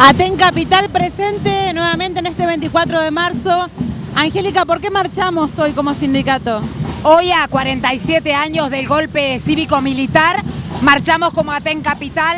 Aten Capital presente nuevamente en este 24 de marzo. Angélica, ¿por qué marchamos hoy como sindicato? Hoy a 47 años del golpe cívico-militar, marchamos como Aten Capital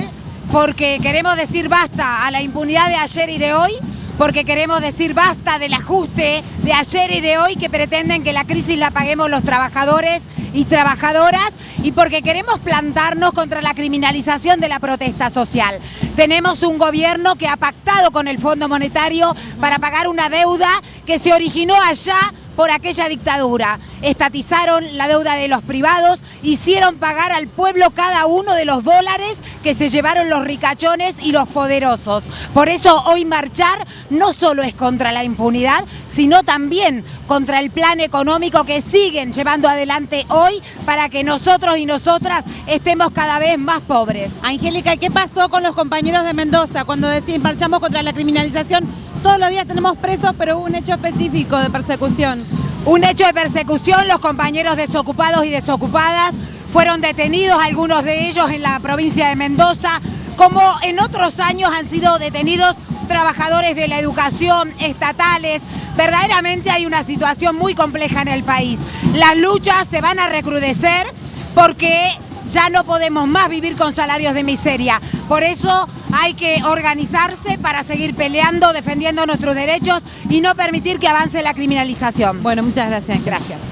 porque queremos decir basta a la impunidad de ayer y de hoy, porque queremos decir basta del ajuste de ayer y de hoy que pretenden que la crisis la paguemos los trabajadores y trabajadoras y porque queremos plantarnos contra la criminalización de la protesta social. Tenemos un gobierno que ha pactado con el Fondo Monetario para pagar una deuda que se originó allá por aquella dictadura. Estatizaron la deuda de los privados, hicieron pagar al pueblo cada uno de los dólares que se llevaron los ricachones y los poderosos. Por eso hoy marchar no solo es contra la impunidad, sino también contra el plan económico que siguen llevando adelante hoy para que nosotros y nosotras estemos cada vez más pobres. Angélica, ¿qué pasó con los compañeros de Mendoza cuando deciden marchamos contra la criminalización? Todos los días tenemos presos, pero hubo un hecho específico de persecución. Un hecho de persecución, los compañeros desocupados y desocupadas fueron detenidos, algunos de ellos en la provincia de Mendoza, como en otros años han sido detenidos trabajadores de la educación, estatales. Verdaderamente hay una situación muy compleja en el país. Las luchas se van a recrudecer porque ya no podemos más vivir con salarios de miseria. Por eso hay que organizarse para seguir peleando, defendiendo nuestros derechos y no permitir que avance la criminalización. Bueno, muchas gracias. Gracias.